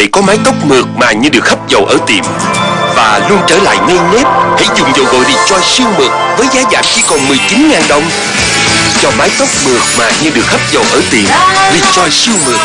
để có mái tóc mượt mà như được hấp dầu ở tiệm. Và luôn trở lại ngay nếp, hãy dùng dầu gội Rejoice siêu mượt với giá giảm chỉ còn 19.000 đồng. Cho mái tóc mượt mà như được hấp dầu ở tiệm, Rejoice siêu mượt.